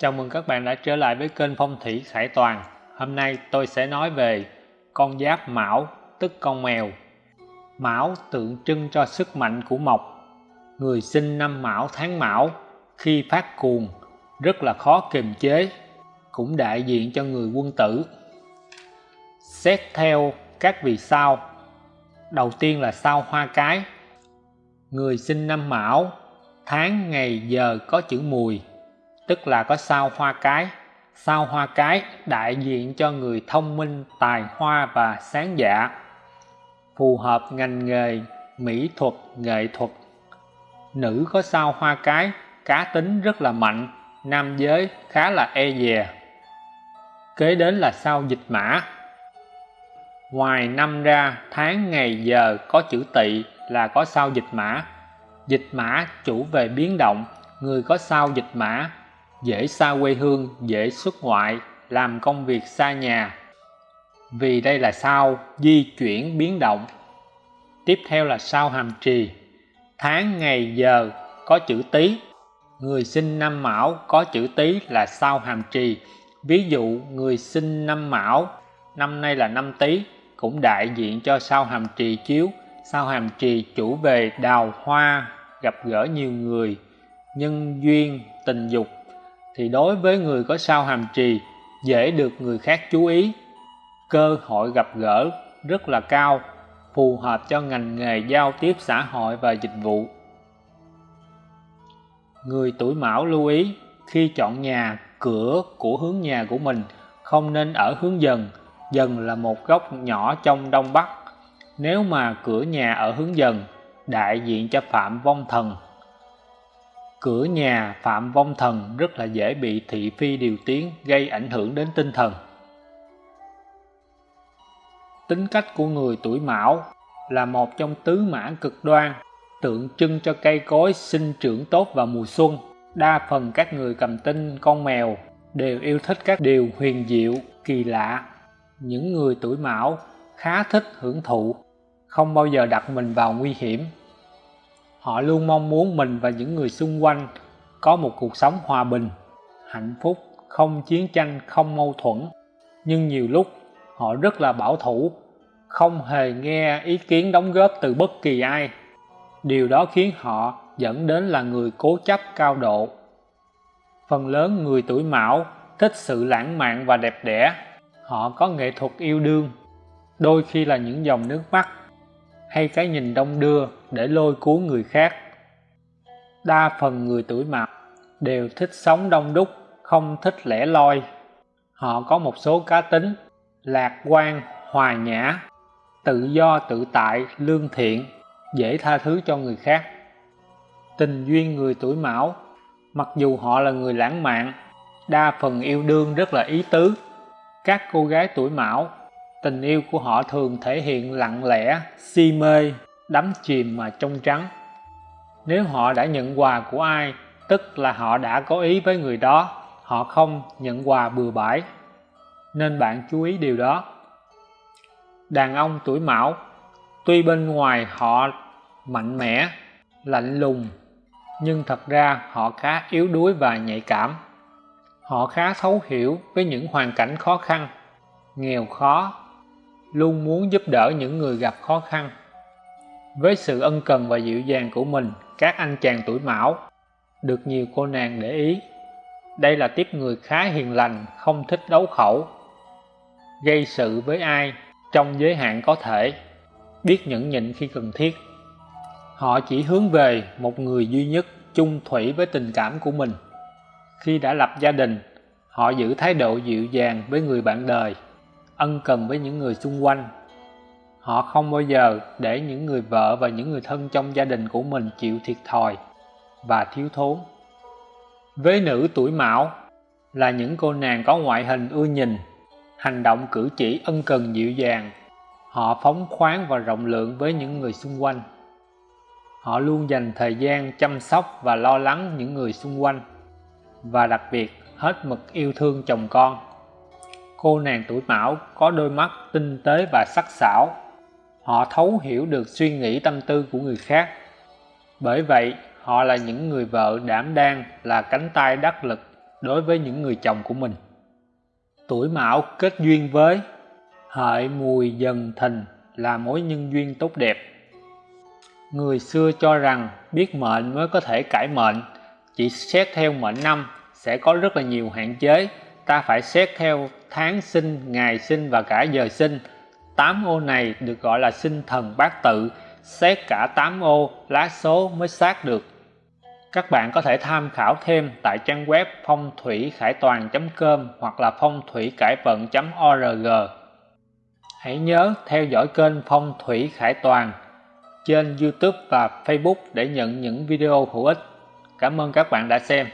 Chào mừng các bạn đã trở lại với kênh Phong thủy Khải Toàn. Hôm nay tôi sẽ nói về con giáp Mão, tức con mèo. Mão tượng trưng cho sức mạnh của mộc. Người sinh năm Mão tháng Mão khi phát cuồng rất là khó kiềm chế, cũng đại diện cho người quân tử. Xét theo các vì sao, đầu tiên là sao hoa cái. Người sinh năm Mão, tháng ngày giờ có chữ mùi tức là có sao hoa cái. Sao hoa cái đại diện cho người thông minh, tài hoa và sáng dạ. Phù hợp ngành nghề, mỹ thuật, nghệ thuật. Nữ có sao hoa cái, cá tính rất là mạnh, nam giới khá là e dè. Kế đến là sao dịch mã. Ngoài năm ra, tháng ngày giờ có chữ tỵ là có sao dịch mã. Dịch mã chủ về biến động, người có sao dịch mã dễ xa quê hương, dễ xuất ngoại, làm công việc xa nhà. Vì đây là sao di chuyển biến động. Tiếp theo là sao hàm trì. Tháng ngày giờ có chữ tý. Người sinh năm mão có chữ tý là sao hàm trì. Ví dụ người sinh năm mão, năm nay là năm tý, cũng đại diện cho sao hàm trì chiếu. Sao hàm trì chủ về đào hoa, gặp gỡ nhiều người, nhân duyên, tình dục thì đối với người có sao hàm trì, dễ được người khác chú ý. Cơ hội gặp gỡ rất là cao, phù hợp cho ngành nghề giao tiếp xã hội và dịch vụ. Người tuổi mão lưu ý, khi chọn nhà, cửa của hướng nhà của mình không nên ở hướng dần. Dần là một góc nhỏ trong đông bắc. Nếu mà cửa nhà ở hướng dần, đại diện cho phạm vong thần cửa nhà phạm vong thần rất là dễ bị thị phi điều tiếng, gây ảnh hưởng đến tinh thần. Tính cách của người tuổi mão là một trong tứ mã cực đoan, tượng trưng cho cây cối sinh trưởng tốt vào mùa xuân. Đa phần các người cầm tinh, con mèo đều yêu thích các điều huyền diệu, kỳ lạ. Những người tuổi mão khá thích hưởng thụ, không bao giờ đặt mình vào nguy hiểm họ luôn mong muốn mình và những người xung quanh có một cuộc sống hòa bình, hạnh phúc, không chiến tranh, không mâu thuẫn. Nhưng nhiều lúc, họ rất là bảo thủ, không hề nghe ý kiến đóng góp từ bất kỳ ai. Điều đó khiến họ dẫn đến là người cố chấp cao độ. Phần lớn người tuổi mão thích sự lãng mạn và đẹp đẽ. Họ có nghệ thuật yêu đương. Đôi khi là những dòng nước mắt hay cái nhìn đông đưa để lôi cuốn người khác. Đa phần người tuổi mão đều thích sống đông đúc, không thích lẻ loi. Họ có một số cá tính, lạc quan, hòa nhã, tự do, tự tại, lương thiện, dễ tha thứ cho người khác. Tình duyên người tuổi mão mặc dù họ là người lãng mạn, đa phần yêu đương rất là ý tứ. Các cô gái tuổi mão tình yêu của họ thường thể hiện lặng lẽ, si mê, đắm chìm mà trong trắng. Nếu họ đã nhận quà của ai, tức là họ đã có ý với người đó, họ không nhận quà bừa bãi. Nên bạn chú ý điều đó. Đàn ông tuổi mão, tuy bên ngoài họ mạnh mẽ, lạnh lùng, nhưng thật ra họ khá yếu đuối và nhạy cảm. Họ khá thấu hiểu với những hoàn cảnh khó khăn, nghèo khó luôn muốn giúp đỡ những người gặp khó khăn. Với sự ân cần và dịu dàng của mình, các anh chàng tuổi mão được nhiều cô nàng để ý. Đây là tiếp người khá hiền lành, không thích đấu khẩu, gây sự với ai trong giới hạn có thể, biết nhẫn nhịn khi cần thiết. Họ chỉ hướng về một người duy nhất, chung thủy với tình cảm của mình. Khi đã lập gia đình, họ giữ thái độ dịu dàng với người bạn đời ân cần với những người xung quanh. Họ không bao giờ để những người vợ và những người thân trong gia đình của mình chịu thiệt thòi và thiếu thốn. Với nữ tuổi mão là những cô nàng có ngoại hình ưa nhìn, hành động cử chỉ ân cần dịu dàng. Họ phóng khoáng và rộng lượng với những người xung quanh. Họ luôn dành thời gian chăm sóc và lo lắng những người xung quanh và đặc biệt hết mực yêu thương chồng con cô nàng tuổi mão có đôi mắt tinh tế và sắc sảo họ thấu hiểu được suy nghĩ tâm tư của người khác bởi vậy họ là những người vợ đảm đang là cánh tay đắc lực đối với những người chồng của mình. Tuổi Mão kết duyên với Hợi Mùi Dần Thìn là mối nhân duyên tốt đẹp. Người xưa cho rằng biết mệnh mới có thể cải mệnh, chỉ xét theo mệnh năm sẽ có rất là nhiều hạn chế, ta phải xét theo tháng sinh, ngày sinh và cả giờ sinh. 8 ô này được gọi là sinh thần bát tự, xét cả 8 ô lá số mới xác được. Các bạn có thể tham khảo thêm tại trang web phong thủy khải toàn.com hoặc là phong thủy cải vận.org. Hãy nhớ theo dõi kênh Phong thủy khải toàn trên YouTube và Facebook để nhận những video hữu ích. Cảm ơn các bạn đã xem.